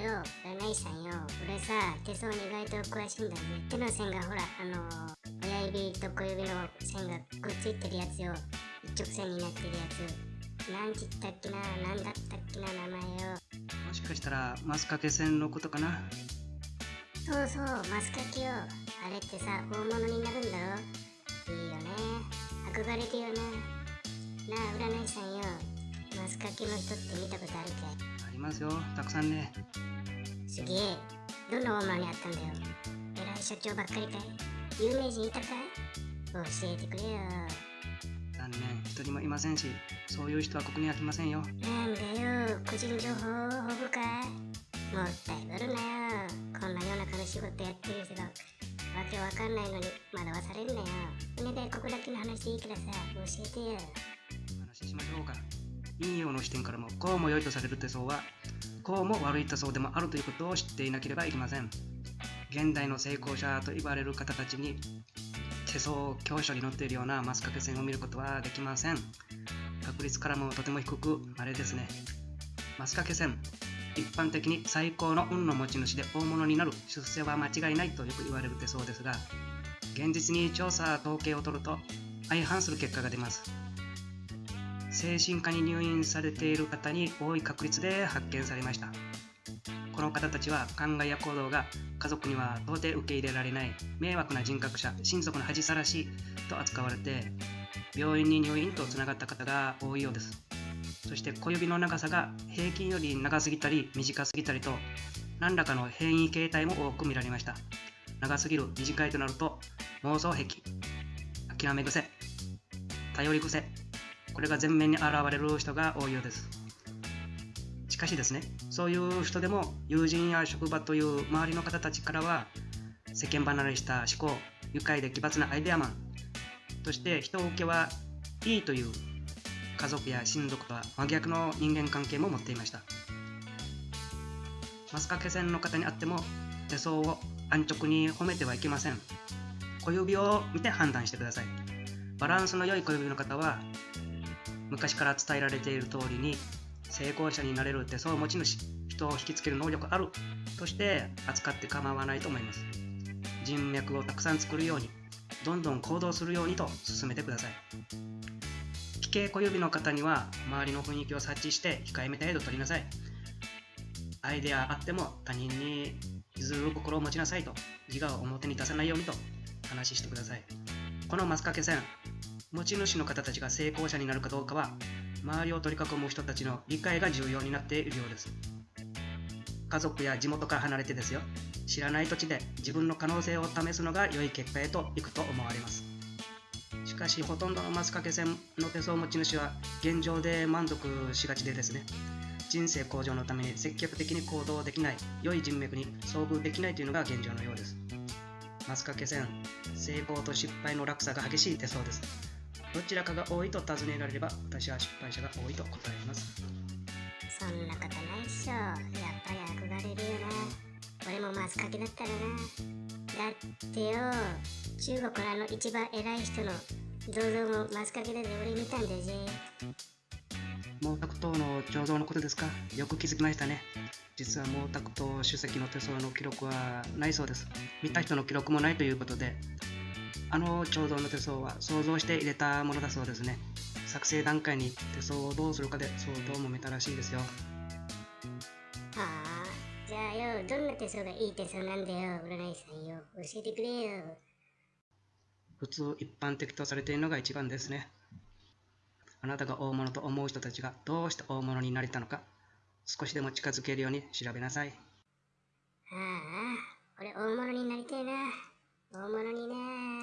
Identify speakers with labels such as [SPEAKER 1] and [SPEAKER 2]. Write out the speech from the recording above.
[SPEAKER 1] 占い師さんよ俺さ手相に意外と詳しいんだぜ手の線がほらあの親指と小指の線がくっついてるやつよ。一直線になってるやつ。なんちったっけななんだったっけな名前よ。
[SPEAKER 2] もしかしたらマスカケ線のことかな。
[SPEAKER 1] そうそうマスカケよ。あれってさ大物になるんだろ。いいよね。憧れてよななあ占い師さんよマスカケの人って見たことあるかい
[SPEAKER 2] ありますよ。たくさんね。
[SPEAKER 1] すげえ。どんな大物にあったんだよ。偉い社長ばっかりかい。有名人いたかい？教えてくれよ。
[SPEAKER 2] 残念。一人もいませんしそういう人はここには来ませんよ。
[SPEAKER 1] なんだよ。個人情報を保護かい？もったいぶるなよ。こんな夜中の仕事やってるけどわけわかんないのに惑わされんなよ。お願いここだけの話でいいからさ教えてよ
[SPEAKER 2] 陰陽の視点からもこうも良いとされる手相はこうも悪い手相でもあるということを知っていなければいけません。現代の成功者と言われる方たちに手相教書に載っているようなマスカケ線を見ることはできません。確率からもとても低く稀ですね。マスカケ線一般的に最高の運の持ち主で大物になる出世は間違いないとよく言われる手相ですが現実に調査統計を取ると相反する結果が出ます。精神科に入院されている方に多い確率で発見されました。この方たちは考えや行動が家族には到底受け入れられない迷惑な人格者親族の恥さらしと扱われて病院に入院とつながった方が多いようです。そして小指の長さが平均より長すぎたり短すぎたりと何らかの変異形態も多く見られました。長すぎる短いとなると妄想癖諦め癖頼り癖これが前面に現れる人が多いようです。しかしですねそういう人でも友人や職場という周りの方たちからは世間離れした思考愉快で奇抜なアイデアマンとして人受けはいいという家族や親族とは真逆の人間関係も持っていました。マスカケ線の方にあっても手相を安直に褒めてはいけません。小指を見て判断してください。バランスの良い小指の方は昔から伝えられている通りに成功者になれる手相持ち主人を引きつける能力あるとして扱って構わないと思います。人脈をたくさん作るようにどんどん行動するようにと進めてください。奇形小指の方には周りの雰囲気を察知して控えめ程度取りなさい。アイデアあっても他人に譲る心を持ちなさいと自我を表に出さないようにと話してください。このマスカケ線持ち主の方たちが成功者になるかどうかは周りを取り囲む人たちの理解が重要になっているようです。家族や地元から離れてですよ。知らない土地で自分の可能性を試すのが良い結果へといくと思われます。しかしほとんどのマスカケ線の手相持ち主は現状で満足しがちでですね。人生向上のために積極的に行動できない良い人脈に遭遇できないというのが現状のようです。マスカケ線成功と失敗の落差が激しい手相です。どちらかが多いと尋ねられれば私は失敗者が多いと答えます。
[SPEAKER 1] そんなことないっしょ。やっぱり憧れるよな俺もマスカケだったらなだってよ中国のあの一番偉い人の銅像もマスカケだぜ俺見たんだぜ
[SPEAKER 2] 毛沢東の彫像のことですか？よく気づきましたね。実は毛沢東主席の手相の記録はないそうです。見た人の記録もないということであの彫像の手相は想像して入れたものだそうですね。作成段階に手相をどうするかで相当揉めたらしいですよ。
[SPEAKER 1] はあじゃあよどんな手相がいい手相なんだよ。占い師さんよ。教えてくれよ。
[SPEAKER 2] 普通一般的とされているのが一番ですね。あなたが大物と思う人たちがどうして大物になれたのか少しでも近づけるように調べなさい。
[SPEAKER 1] ああ俺大物になりたいな。大物にな